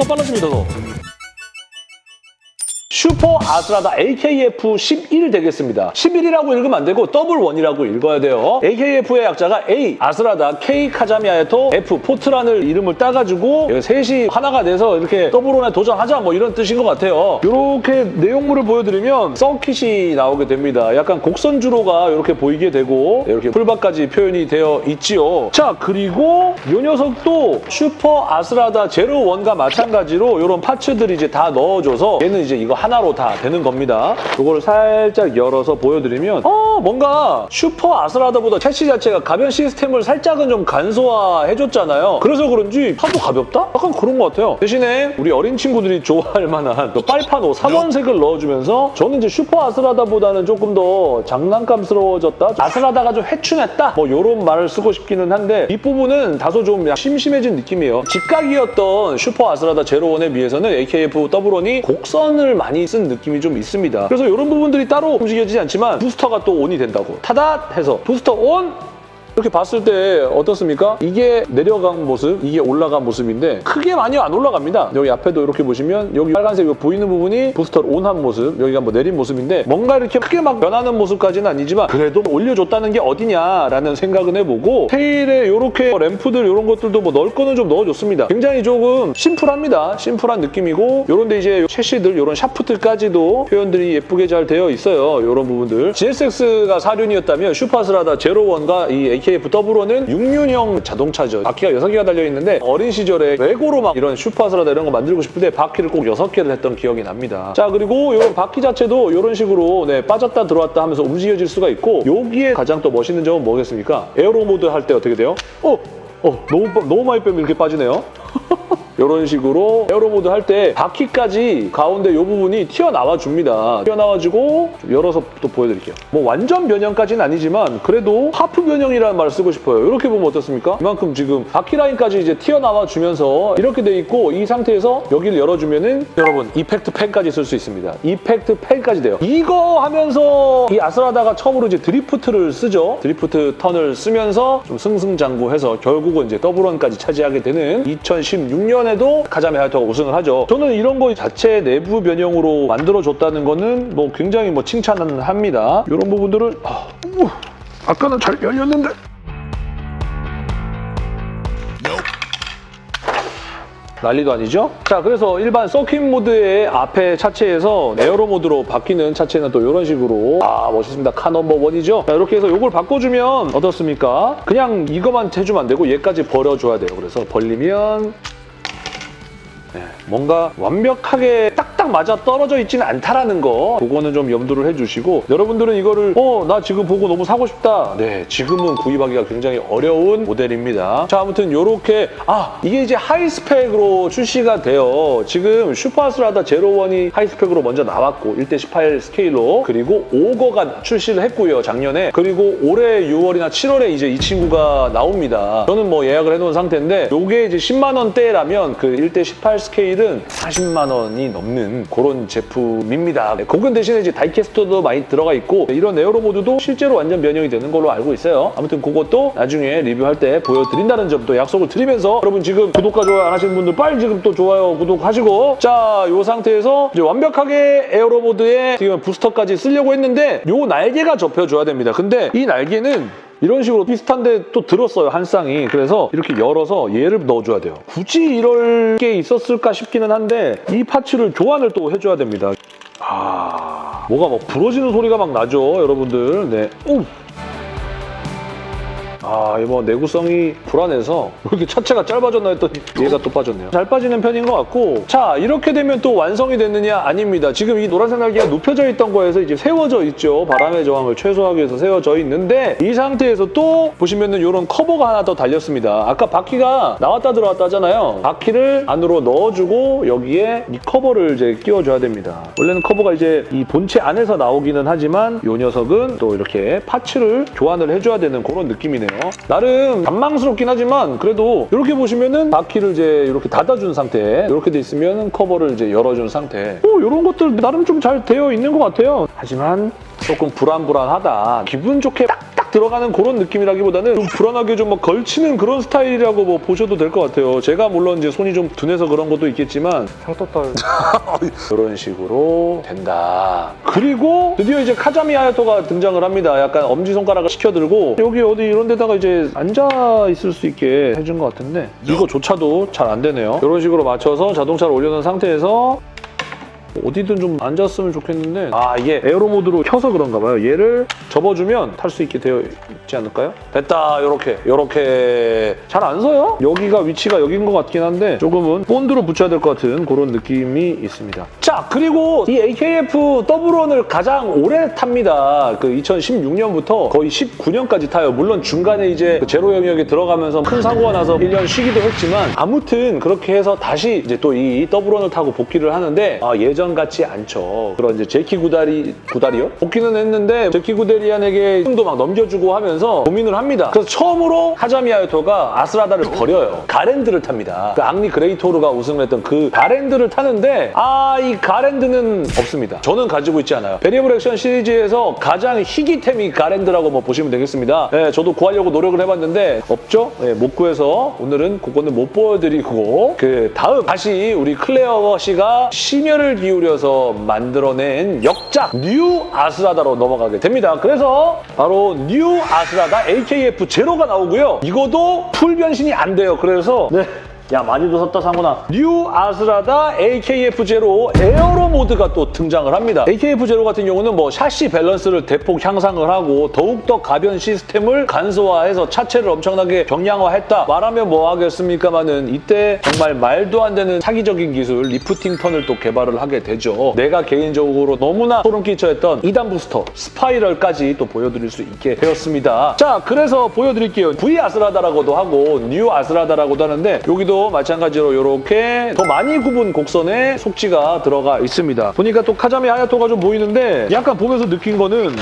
속도가 빨라집니다, 더. 슈퍼 아스라다 AKF 11 되겠습니다. 11이라고 읽으면 안 되고 double one이라고 읽어야 돼요. AKF의 약자가 A, 아스라다, K, 카자미 하야토, F, 포트라는 이름을 따가지고 여기 셋이 하나가 돼서 이렇게 double one에 도전하자 뭐 이런 뜻인 것 같아요. 이렇게 내용물을 보여드리면 서킷이 나오게 됩니다. 약간 곡선 주로가 이렇게 보이게 되고 이렇게 풀박까지 표현이 되어 있지요. 자, 그리고 이 녀석도 슈퍼 아스라다 제로 원과 마찬가지로 이런 parts들이 이제 다 넣어줘서 얘는 이제 이거 하나 로 다 되는 겁니다. 이거를 살짝 열어서 보여드리면 어 뭔가 슈퍼 아스라다보다 섀시 자체가 가변 시스템을 살짝은 좀 간소화해줬잖아요. 그래서 그런지 차도 가볍다? 약간 그런 것 같아요. 대신에 우리 어린 친구들이 좋아할 만한 그 빨파노 3원색을 넣어주면서 저는 이제 슈퍼 아스라다보다는 조금 더 장난감스러워졌다? 아스라다가 좀 회춘했다? 뭐 이런 말을 쓰고 싶기는 한데 뒷부분은 다소 좀 심심해진 느낌이에요. 직각이었던 슈퍼 아스라다 제로원에 비해서는 AKF 더블원이 곡선을 많이 쓴 느낌이 좀 있습니다. 그래서 이런 부분들이 따로 움직여지지 않지만 부스터가 또 on이 된다고. 타닷 해서 booster on 이렇게 봤을 때 어떻습니까? 이게 내려간 모습, 이게 올라간 모습인데 크게 많이 안 올라갑니다. 여기 앞에도 이렇게 보시면 여기 빨간색 이거 보이는 부분이 부스터를 온한 모습, 여기가 뭐 내린 모습인데 뭔가 이렇게 크게 막 변하는 모습까지는 아니지만 그래도 올려줬다는 게 어디냐라는 생각은 해보고 테일에 이렇게 램프들 이런 것들도 뭐 넣을 거는 좀 넣어줬습니다. 굉장히 조금 심플합니다. 심플한 느낌이고 이런데 이제 채시들 이런 샤프트까지도 표현들이 예쁘게 잘 되어 있어요. 이런 부분들. GSX가 4륜이었다면 슈퍼스라다 제로원과 이 AKF 더블원은 6륜형 자동차죠. 바퀴가 6개가 달려있는데 어린 시절에 레고로 막 이런 슈퍼스라다 이런 거 만들고 싶을 때 바퀴를 꼭 6개를 했던 기억이 납니다. 자 그리고 이런 바퀴 자체도 이런 식으로 네, 빠졌다 들어왔다 하면서 움직여질 수가 있고 여기에 가장 또 멋있는 점은 뭐겠습니까? aero mode 할 때 어떻게 돼요? 어! 어, 너무, 빠- 너무 많이 빼면 이렇게 빠지네요. 이런 식으로 aero mode 할 때 바퀴까지 가운데 이 부분이 튀어나와 줍니다. 튀어나와주고 좀 열어서 또 보여드릴게요. 뭐 완전 변형까지는 아니지만 그래도 half 변형이라는 말을 쓰고 싶어요. 이렇게 보면 어떻습니까? 이만큼 지금 바퀴 라인까지 이제 튀어나와 주면서 이렇게 돼 있고 이 상태에서 여기를 열어주면 은 여러분 effect fan까지 쓸 수 있습니다. effect fan까지 돼요. 이거 하면서 이 아스라다가 처음으로 이제 drift를 쓰죠. drift turn을 쓰면서 좀 승승장구해서 결국은 이제 더블원까지 차지하게 되는 2016년에도 카자미 하야토가 우승을 하죠. 저는 이런 거 자체 내부 변형으로 만들어줬다는 거는 뭐 굉장히 뭐 칭찬은 합니다. 이런 부분들을 아, 우, 아까는 잘 열렸는데 난리도 아니죠? 자, 그래서 일반 서킷 mode의 앞에 차체에서 aero mode로 바뀌는 차체는 또 이런 식으로 아, 멋있습니다. car number one이죠? 자, 이렇게 해서 이걸 바꿔주면 어떻습니까? 그냥 이것만 해주면 안 되고 얘까지 벌려줘야 돼요. 그래서 벌리면 네, 뭔가 완벽하게 딱딱 맞아 떨어져 있지는 않다라는 거 그거는 좀 염두를 해주시고 여러분들은 이거를 어 나 지금 보고 너무 사고 싶다. 네 지금은 구입하기가 굉장히 어려운 모델입니다. 자 아무튼 요렇게 아 이게 이제 high spec으로 출시가 돼요. 지금 슈퍼 아스라다 제로원이 high spec으로 먼저 나왔고 1대18 스케일로 그리고 요거가 출시를 했고요 작년에. 그리고 올해 6월이나 7월에 이제 이 친구가 나옵니다. 저는 뭐 예약을 해놓은 상태인데 요게 이제 10만 원대라면 그 1대18 스케일 은 40만 원이 넘는 그런 제품입니다. 네, 그건 대신에 이제 die-cast도 많이 들어가 있고 이런 aero mode도 실제로 완전 변형이 되는 걸로 알고 있어요. 아무튼 그것도 나중에 리뷰할 때 보여드린다는 점도 약속을 드리면서 여러분 지금 구독과 좋아요 안 하시는 분들 빨리 지금 또 좋아요 구독하시고 자, 이 상태에서 이제 완벽하게 에어로 모드에 지금 부스터까지 쓰려고 했는데 요 날개가 접혀줘야 됩니다. 근데 이 날개는 이런 식으로 비슷한데 또 들었어요, 한 쌍이. 그래서 이렇게 열어서 얘를 넣어줘야 돼요. 굳이 이럴 게 있었을까 싶기는 한데 이 파츠를 교환을 또 해줘야 됩니다. 아... 뭐가 막 부러지는 소리가 막 나죠, 여러분들. 네. 오! 아, 이거 내구성이 불안해서 왜 이렇게 차체가 짧아졌나 했더니 얘가 또 빠졌네요. 잘 빠지는 편인 것 같고 자, 이렇게 되면 또 완성이 됐느냐? 아닙니다. 지금 이 노란색 날개가 눕혀져 있던 거에서 이제 세워져 있죠. 바람의 저항을 최소화하기 위해서 세워져 있는데 이 상태에서 또 보시면 은 이런 커버가 하나 더 달렸습니다. 아까 바퀴가 나왔다 들어왔다 하잖아요. 바퀴를 안으로 넣어주고 여기에 이 커버를 이제 끼워줘야 됩니다. 원래는 커버가 이제 이 본체 안에서 나오기는 하지만 이 녀석은 또 이렇게 parts를 교환을 해줘야 되는 그런 느낌이네요. 나름 간망스럽긴 하지만 그래도 이렇게 보시면은 바퀴를 이제 이렇게 닫아준 상태 이렇게 돼 있으면 커버를 이제 열어준 상태 뭐 이런 것들 나름 좀 잘 되어 있는 것 같아요. 하지만 조금 불안불안하다. 기분 좋게 딱 들어가는 그런 느낌이라기보다는 좀 불안하게 좀 막 걸치는 그런 스타일이라고 뭐 보셔도 될 것 같아요. 제가 물론 이제 손이 좀 둔해서 그런 것도 있겠지만 상토 떨. 이런 식으로 된다. 그리고 드디어 이제 카자미 하야토가 등장을 합니다. 약간 엄지손가락을 시켜들고 여기 어디 이런 데다가 이제 앉아 있을 수 있게 해준 것 같은데 이거조차도 잘 안 되네요. 이런 식으로 맞춰서 자동차를 올려놓은 상태에서 어디든 좀 앉았으면 좋겠는데 아 이게 aero mode로 켜서 그런가 봐요. 얘를 접어주면 탈 수 있게 되어 있지 않을까요? 됐다 요렇게 요렇게 잘 안 서요? 여기가 위치가 여긴 것 같긴 한데 조금은 본드로 붙여야 될 것 같은 그런 느낌이 있습니다. 자 그리고 이 AKF 더블원을 가장 오래 탑니다. 그 2016년부터 거의 19년까지 타요. 물론 중간에 이제 그 제로 영역에 들어가면서 큰 사고가 나서 1년 쉬기도 했지만 아무튼 그렇게 해서 다시 이제 또 이 더블원을 타고 복귀를 하는데 아, 예전 같지 않죠. 그런 이제 제키 구다리 구다리요? 복귀는 했는데 제키 구데리안에게 힘도 막 넘겨주고 하면서 고민을 합니다. 그래서 처음으로 카자미 하야토가 아스라다를 버려요. 가랜드를 탑니다. 그 앙리 그레이토르가 우승을 했던 그 가랜드를 타는데 아 이 가랜드는 없습니다. 저는 가지고 있지 않아요. Variable Action 시리즈에서 가장 희귀템이 가랜드라고 뭐 보시면 되겠습니다. 예, 저도 구하려고 노력을 해봤는데 없죠? 예, 못 구해서 오늘은 그거는 못 보여드리고 그 다음 다시 우리 클레어 씨가 심혈을 기울여 서 만들어낸 역작 뉴 아스라다로 넘어가게 됩니다. 그래서 바로 뉴 아스라다 AKF 제로가 나오고요. 이거도 풀 변신이 안 돼요. 그래서 네. 야 많이도 샀다 상구나 뉴 아스라다 AKF 제로 aero 모드가 또 등장을 합니다. AKF 제로 같은 경우는 뭐 샤시 밸런스를 대폭 향상을 하고 더욱더 가변 시스템을 간소화해서 차체를 엄청나게 경량화했다. 말하면 뭐 하겠습니까마는 이때 정말 말도 안 되는 사기적인 기술 lifting turn을 또 개발을 하게 되죠. 내가 개인적으로 너무나 소름 끼쳐했던 2단 부스터 spiral까지 또 보여드릴 수 있게 되었습니다. 자 그래서 보여드릴게요. V 아스라다라고도 하고 뉴 아스라다라고도 하는데 여기도 마찬가지로 이렇게 더 많이 굽은 곡선에 속지가 들어가 있습니다. 보니까 또 카자미 하야토가 좀 보이는데 약간 보면서 느낀 거는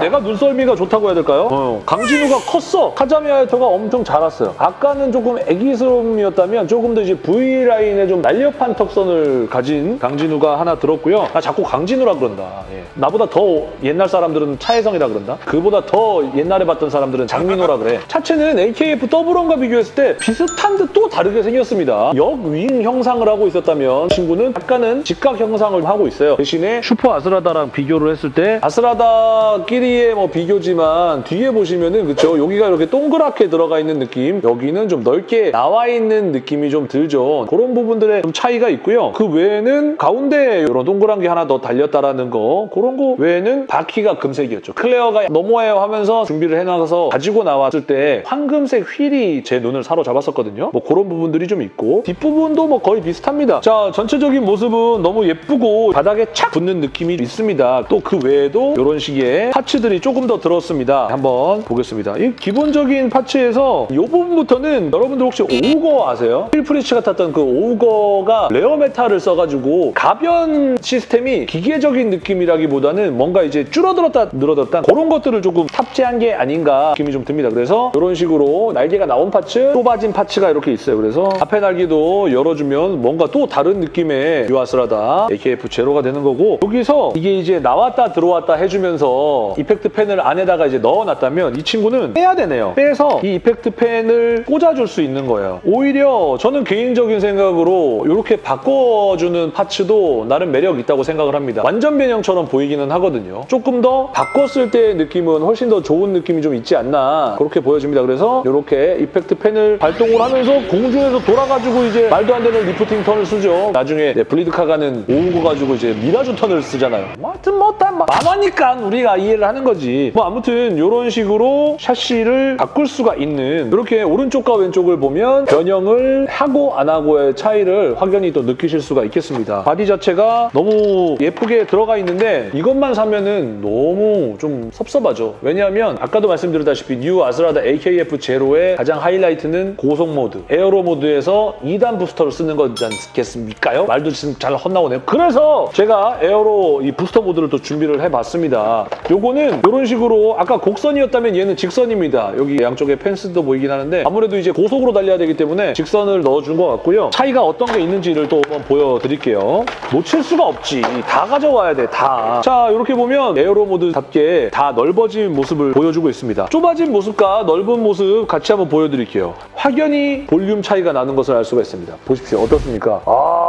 내가 눈썰미가 좋다고 해야 될까요? 어, 강진우가 컸어. 카자미 하야토가 엄청 자랐어요. 아까는 조금 애기스러움이었다면 조금 더 이제 V라인에 좀 날렵한 턱선을 가진 강진우가 하나 들었고요. 아 자꾸 강진우라 그런다. 예. 나보다 더 옛날 사람들은 차혜성이라 그런다. 그보다 더 옛날에 봤던 사람들은 장민호라 그래. 차체는 AKF double one과 비교했을 때 비슷한 듯 또 다르게 생겼습니다. 역윙 형상을 하고 있었다면 친구는 약간은 직각 형상을 하고 있어요. 대신에 슈퍼 아스라다랑 비교를 했을 때 아스라다끼리 의 뭐 비교지만 뒤에 보시면은 그쵸 여기가 이렇게 동그랗게 들어가 있는 느낌 여기는 좀 넓게 나와 있는 느낌이 좀 들죠. 그런 부분들의 좀 차이가 있고요. 그 외에는 가운데 이런 동그란 게 하나 더 달렸다라는 거 그런 거 외에는 바퀴가 금색이었죠. 클레어가 넘어와요 하면서 준비를 해놔서 가지고 나왔을 때 황금색 휠이 제 눈을 사로잡았었거든요. 뭐 그런 부분들이 좀 있고 뒷부분도 뭐 거의 비슷합니다. 자 전체적인 모습은 너무 예쁘고 바닥에 착 붙는 느낌이 있습니다. 또 그 외에도 이런 식의 parts 들이 조금 더 들었습니다. 한번 보겠습니다. 이 기본적인 파츠에서 이 부분부터는 여러분들 혹시 오우거 아세요? 필프리츠가 탔던 그 오우거가 rare metal을 써가지고 가변 시스템이 기계적인 느낌이라기보다는 뭔가 이제 줄어들었다 늘어졌다 그런 것들을 조금 탑재한 게 아닌가 느낌이 좀 듭니다. 그래서 이런 식으로 날개가 나온 parts, 좁아진 parts가 이렇게 있어요. 그래서 앞에 날개도 열어주면 뭔가 또 다른 느낌의 뉴 아스라다 AKF 제로가 되는 거고 여기서 이게 이제 나왔다 들어왔다 해주면서 이 effect fan을 안에다가 이제 넣어놨다면 이 친구는 빼야 되네요. 빼서 이 effect fan을 꽂아줄 수 있는 거예요. 오히려 저는 개인적인 생각으로 이렇게 바꿔주는 parts도 나름 매력 있다고 생각을 합니다. 완전 변형처럼 보이기는 하거든요. 조금 더 바꿨을 때의 느낌은 훨씬 더 좋은 느낌이 좀 있지 않나 그렇게 보여집니다. 그래서 이렇게 effect fan을 발동을 하면서 공중에서 돌아가지고 이제 말도 안 되는 lifting turn을 쓰죠. 나중에 네, 블리드카가는 오거 가지고 이제 mirage turn을 쓰잖아요. 뭐 하여튼 뭐다 만화니까 우리가 이해를 하는 거지. 뭐 아무튼 이런 식으로 샤시를 바꿀 수가 있는 이렇게 오른쪽과 왼쪽을 보면 변형을 하고 안 하고의 차이를 확연히 또 느끼실 수가 있겠습니다. body 자체가 너무 예쁘게 들어가 있는데 이것만 사면은 너무 좀 섭섭하죠. 왜냐하면 아까도 말씀드렸다시피 뉴 아스라다 AKF 제로의 가장 하이라이트는 고속 모드, aero 모드에서 2단 부스터를 쓰는 거지 않겠습니까요? 말도 지금 잘 헛나오네요. 그래서 제가 aero 이 부스터 모드를 또 준비를 해봤습니다. 요거는 요거는 이런 식으로 아까 곡선이었다면 얘는 직선입니다. 여기 양쪽에 펜스도 보이긴 하는데 아무래도 이제 고속으로 달려야 되기 때문에 직선을 넣어준 것 같고요. 차이가 어떤 게 있는지를 또 한번 보여드릴게요. 놓칠 수가 없지. 다 가져와야 돼, 다. 자, 이렇게 보면 aero 모드답게 다 넓어진 모습을 보여주고 있습니다. 좁아진 모습과 넓은 모습 같이 한번 보여드릴게요. 확연히 볼륨 차이가 나는 것을 알 수가 있습니다. 보십시오. 어떻습니까? 아,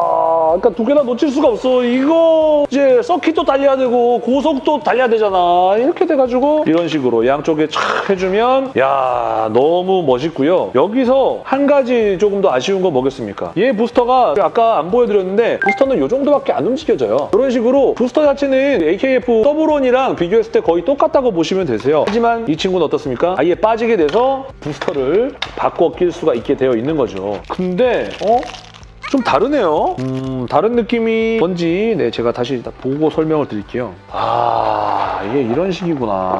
그러니까 두 개나 놓칠 수가 없어. 이거 이제 서킷도 달려야 되고 고속도 달려야 되잖아. 이렇게 돼가지고 이런 식으로 양쪽에 촥 해주면 야 너무 멋있고요. 여기서 한 가지 조금 더 아쉬운 건 뭐겠습니까? 얘 부스터가 아까 안 보여드렸는데 부스터는 이 정도밖에 안 움직여져요. 이런 식으로 부스터 자체는 AKF double one이랑 비교했을 때 거의 똑같다고 보시면 되세요. 하지만 이 친구는 어떻습니까? 아예 빠지게 돼서 부스터를 바꿔 낄 수가 있게 되어 있는 거죠. 근데 어? 좀 다르네요. 음, 다른 느낌이 뭔지 네 제가 다시 보고 설명을 드릴게요. 아, 이게 이런 식이구나.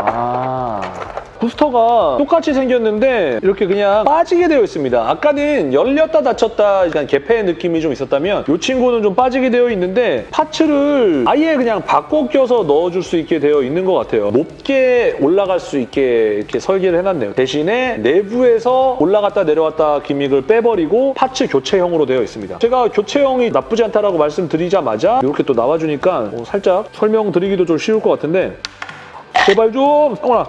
부스터가 똑같이 생겼는데 이렇게 그냥 빠지게 되어 있습니다. 아까는 열렸다 닫혔다 약간 개폐의 느낌이 좀 있었다면 이 친구는 좀 빠지게 되어 있는데 파츠를 아예 그냥 바꿔 껴서 넣어줄 수 있게 되어 있는 것 같아요. 높게 올라갈 수 있게 이렇게 설계를 해놨네요. 대신에 내부에서 올라갔다 내려왔다 기믹을 빼버리고 파츠 교체형으로 되어 있습니다. 제가 교체형이 나쁘지 않다라고 말씀드리자마자 이렇게 또 나와주니까 어, 살짝 설명드리기도 좀 쉬울 것 같은데 제발 좀 성원아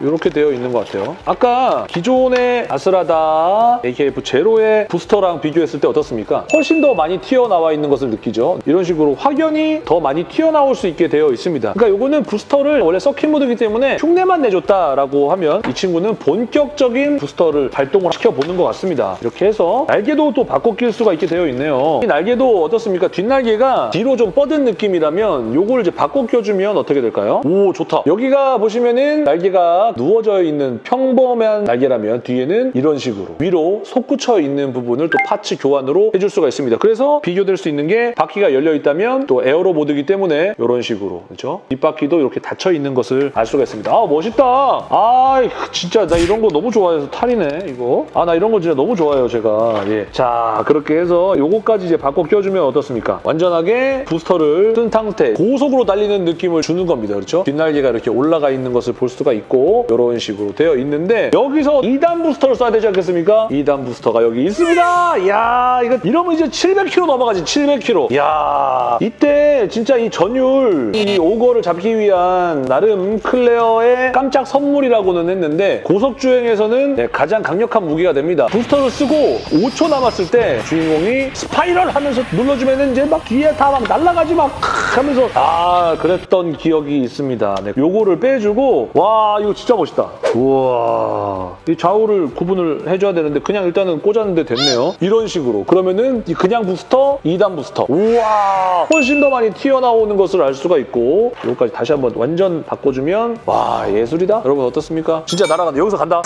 이렇게 되어 있는 것 같아요. 아까 기존의 아스라다 AKF 제로의 부스터랑 비교했을 때 어떻습니까? 훨씬 더 많이 튀어나와 있는 것을 느끼죠. 이런 식으로 확연히 더 많이 튀어나올 수 있게 되어 있습니다. 그러니까 이거는 부스터를 원래 서킷 모드이기 때문에 흉내만 내줬다라고 하면 이 친구는 본격적인 부스터를 발동을 시켜보는 것 같습니다. 이렇게 해서 날개도 또 바꿔 낄 수가 있게 되어 있네요. 이 날개도 어떻습니까? 뒷날개가 뒤로 좀 뻗은 느낌이라면 이걸 이제 바꿔 껴주면 어떻게 될까요? 오 좋다. 여기가 보시면은 날개가 누워져 있는 평범한 날개라면 뒤에는 이런 식으로 위로 솟구쳐 있는 부분을 또 파츠 교환으로 해줄 수가 있습니다. 그래서 비교될 수 있는 게 바퀴가 열려 있다면 또 aero 모드이기 때문에 이런 식으로 그렇죠? 뒷바퀴도 이렇게 닫혀 있는 것을 알 수가 있습니다. 아 멋있다. 아 진짜 나 이런 거 너무 좋아해서 탈이네 이거. 아 나 이런 거 진짜 너무 좋아해요 제가. 예. 자 그렇게 해서 요거까지 이제 바꿔 껴주면 어떻습니까? 완전하게 부스터를 쓴 상태 고속으로 달리는 느낌을 주는 겁니다. 그렇죠? 뒷날개가 이렇게 올라가 있는 것을 볼 수가 있고 이런 식으로 되어 있는데 여기서 2단 부스터를 쏴야 되지 않겠습니까? 2단 부스터가 여기 있습니다. 이야 이거 이러면 이제 700km 넘어가지 700km. 이야 이때 진짜 이 전율 이 오거를 잡기 위한 나름 클레어의 깜짝 선물이라고는 했는데 고속 주행에서는 네, 가장 강력한 무기가 됩니다. 부스터를 쓰고 5초 남았을 때 주인공이 스파이럴 하면서 눌러주면 이제 막 뒤에 다 막 날아가지 막 하면서 아 그랬던 기억이 있습니다. 네, 요거를 빼주고 와 이거 진짜 멋있다. 우와 이 좌우를 구분을 해줘야 되는데 그냥 일단은 꽂았는데 됐네요. 이런 식으로 그러면은 이 그냥 부스터, 2단 부스터 우와 훨씬 더 많이 튀어나오는 것을 알 수가 있고 요거까지 다시 한번 완전 바꿔주면 와 예술이다. 여러분 어떻습니까? 진짜 날아간다. 여기서 간다.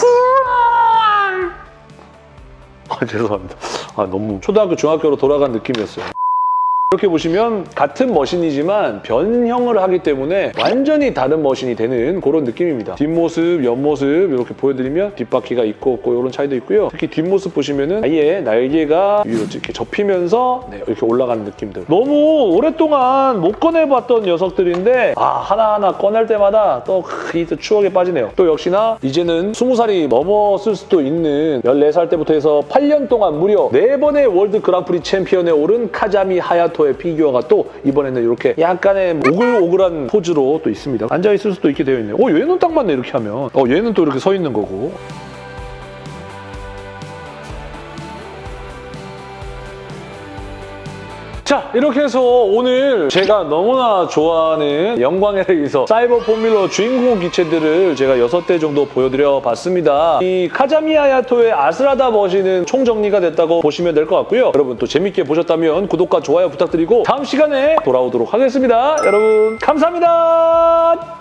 아, 죄송합니다. 아, 너무 초등학교, 중학교로 돌아간 느낌이었어요. 이렇게 보시면 같은 machine이지만 변형을 하기 때문에 완전히 다른 machine이 되는 그런 느낌입니다. 뒷모습, 옆모습 이렇게 보여드리면 뒷바퀴가 있고 없고 이런 차이도 있고요. 특히 뒷모습 보시면 은 아예 날개가 위로 이렇게 접히면서 네, 이렇게 올라가는 느낌들. 너무 오랫동안 못 꺼내봤던 녀석들인데 아 하나하나 꺼낼 때마다 또 이 추억에 빠지네요. 또 역시나 이제는 20살이 넘었을 수도 있는 14살 때부터 해서 8년 동안 무려 4번의 World Grand Prix 챔피언에 오른 카자미 하야토 의 피규어가 또 이번에는 이렇게 약간의 오글오글한 포즈로 또 있습니다. 앉아있을 수도 있게 되어 있네요. 어, 얘는 딱 맞네, 이렇게 하면. 어, 얘는 또 이렇게 서 있는 거고. 자 이렇게 해서 오늘 제가 너무나 좋아하는 영광의 레이서 사이버 포뮬러 주인공 기체들을 제가 6대 정도 보여드려 봤습니다. 이 카자미 하야토의 아스라다 머신은 총정리가 됐다고 보시면 될 것 같고요. 여러분 또 재밌게 보셨다면 구독과 좋아요 부탁드리고 다음 시간에 돌아오도록 하겠습니다. 여러분 감사합니다.